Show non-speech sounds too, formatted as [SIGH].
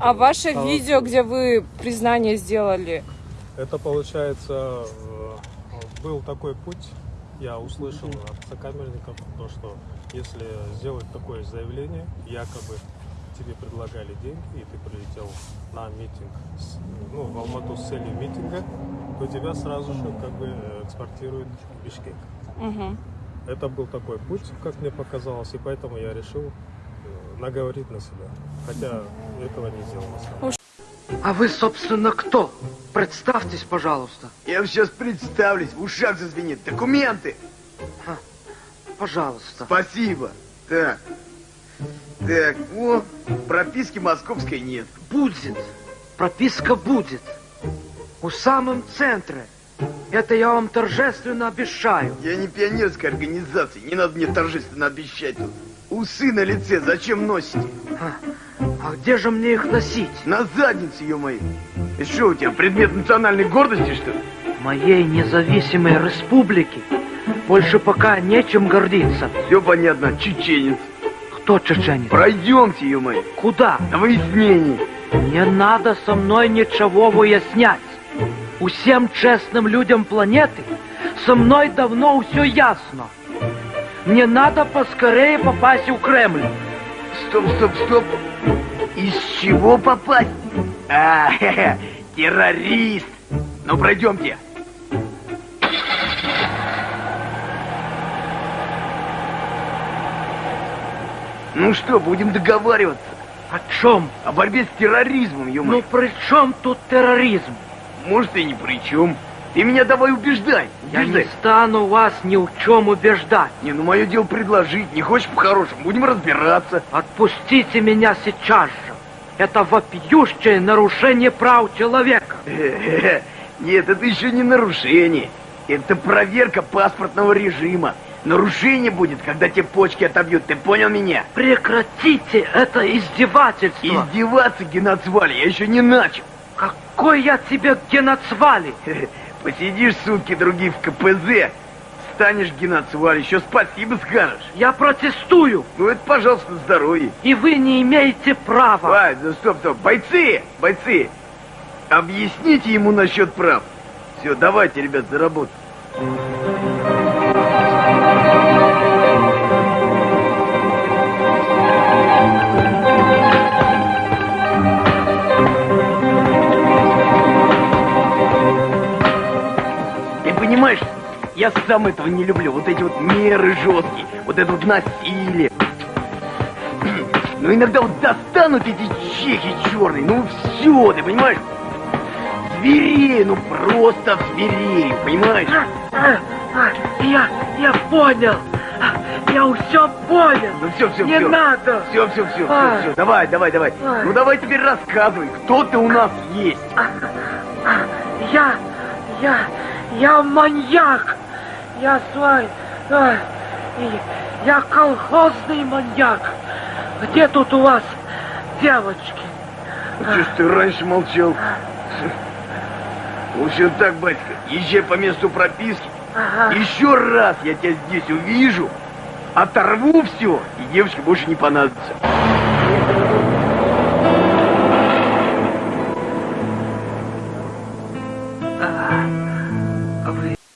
А ваше А- видео, где вы признание сделали, Это получается, э, был такой путь, я услышал от сокамерников, то, что если сделать такое заявление, якобы тебе предлагали деньги, и ты прилетел на митинг, ну, в Алмату с целью митинга, то тебя сразу же как бы э, экспортируют в Бишкек. Мгм. Это был такой путь, как мне показалось, и поэтому я решил наговорить на себя. Хотя этого не сделал. А вы, собственно, кто? Представьтесь, пожалуйста. Я сейчас представлюсь, в ушах зазвенит. Документы! Пожалуйста. Спасибо. Так. Так, о, прописки московской нет. Будет. Прописка будет. У самом центре. Это я вам торжественно обещаю. Я не пионерской организации, не надо мне торжественно обещать тут. Усы на лице зачем носите? А где же мне их носить? На заднице, ё-моё. И что у тебя, предмет национальной гордости, что ли? Моей независимой республики больше пока нечем гордиться. Все понятно, чеченец. Кто чеченец? Пройдемте, ё-моё. Куда? На выяснение. Не надо со мной ничего выяснять. Усем честным людям планеты со мной давно все ясно. Мне надо поскорее попасть в Кремль. Стоп, стоп, стоп. Из чего попасть? А, [LAUGHS] хе-хе, террорист. Ну, пройдемте. Ну что, будем договариваться О чем? о борьбе с терроризмом, ё Ну при чем тут терроризм? Может, и ни при чем. Ты меня давай убеждай. Я не убеждай. стану вас ни в чем убеждать. Не, ну мое дело предложить. Не хочешь по-хорошему, будем разбираться. Отпустите меня сейчас же. Это вопиющее нарушение прав человека. Э-э-э. Нет, это еще не нарушение. Это проверка паспортного режима. Нарушение будет, когда тебе почки отобьют. Ты понял меня? Прекратите это издевательство. Издеваться геноцвали я еще не начал. Какой я тебе геноцвали? Посидишь сутки другие в КПЗ, станешь геноцвали, еще спасибо скажешь. Я протестую, Ну это, пожалуйста, здоровье. и вы не имеете права. Вай, да стоп, стоп. Бойцы, бойцы, объясните ему насчет прав. Все, давайте, ребят, за работу. Понимаешь, я сам этого не люблю. Вот эти вот меры жесткие, вот это вот насилие. [CLEARS THROAT] Но иногда вот достанут эти чехи черные, ну все, ты понимаешь? Зверею, ну просто зверею, понимаешь? А, а, Я, я понял. А, Я все понял. Ну все, все, Не все. надо. Все, все, все, все, Ай. все. Давай, давай, давай. Ай. Ну давай теперь рассказывай, кто ты у нас есть. Я, я, я маньяк. Я свой, я колхозный маньяк. Где тут у вас девочки? Что ж ты раньше молчал? В общем так, батька, езжай по месту прописки. Ага. Еще раз я тебя здесь увижу, оторву все, и девочке больше не понадобится.